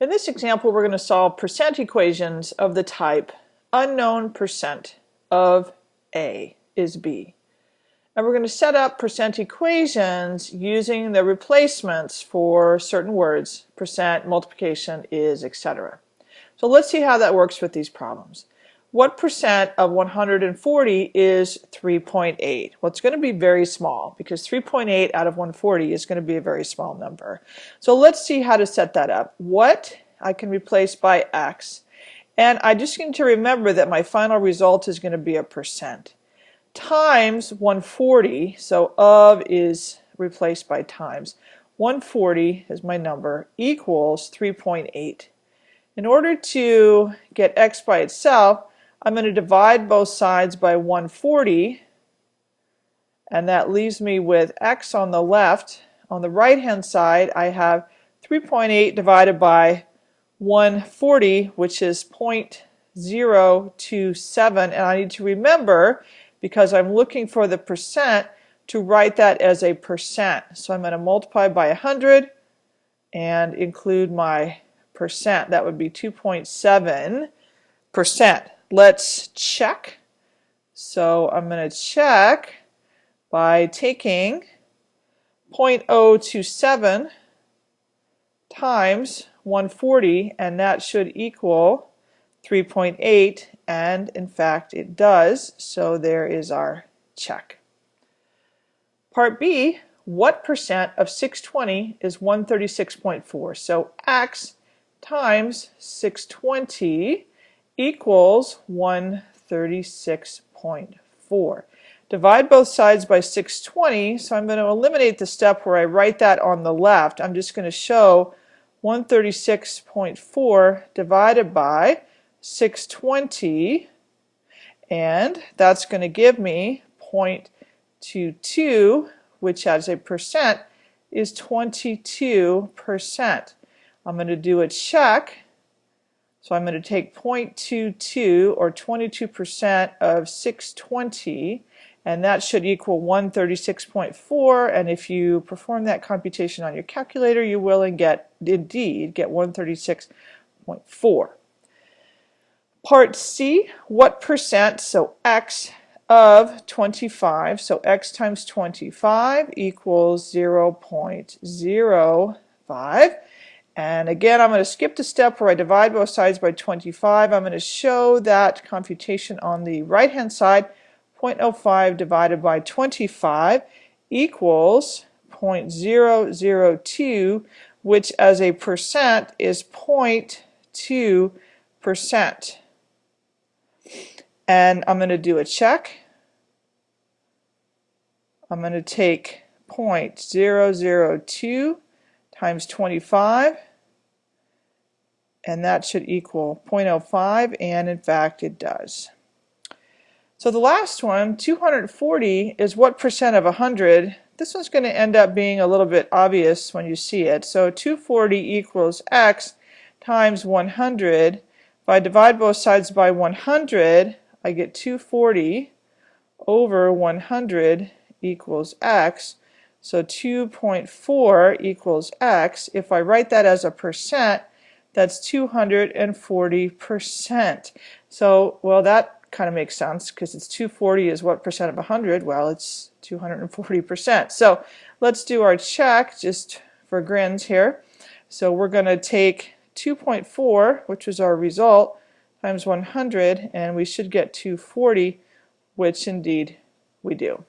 In this example, we're going to solve percent equations of the type unknown percent of A is B. And we're going to set up percent equations using the replacements for certain words, percent, multiplication, is, etc. So let's see how that works with these problems. What percent of 140 is 3.8? Well, it's going to be very small because 3.8 out of 140 is going to be a very small number. So let's see how to set that up. What I can replace by x. And I just need to remember that my final result is going to be a percent. Times 140, so of is replaced by times. 140 is my number, equals 3.8. In order to get x by itself, I'm going to divide both sides by 140 and that leaves me with x on the left. On the right hand side I have 3.8 divided by 140 which is 0.027 and I need to remember because I'm looking for the percent to write that as a percent. So I'm going to multiply by 100 and include my percent. That would be 2.7 percent let's check. So I'm going to check by taking 0.027 times 140 and that should equal 3.8 and in fact it does so there is our check. Part B what percent of 620 is 136.4 so x times 620 equals 136.4. Divide both sides by 620, so I'm going to eliminate the step where I write that on the left. I'm just going to show 136.4 divided by 620, and that's going to give me 0.22, which as a percent is 22%. I'm going to do a check so I'm going to take 0.22 or 22% of 620 and that should equal 136.4 and if you perform that computation on your calculator you will and get indeed get 136.4. Part C, what percent, so x of 25, so x times 25 equals 0.05 and again, I'm going to skip the step where I divide both sides by 25. I'm going to show that computation on the right-hand side. 0.05 divided by 25 equals 0.002, which as a percent is 0.2 percent. And I'm going to do a check. I'm going to take 0.002 times 25 and that should equal 0.05 and in fact it does. So the last one, 240 is what percent of 100? This one's going to end up being a little bit obvious when you see it. So 240 equals x times 100. If I divide both sides by 100, I get 240 over 100 equals x. So 2.4 equals x. If I write that as a percent, that's 240%. So, well, that kind of makes sense because it's 240 is what percent of 100? Well, it's 240%. So let's do our check just for grins here. So we're going to take 2.4, which is our result, times 100, and we should get 240, which indeed we do.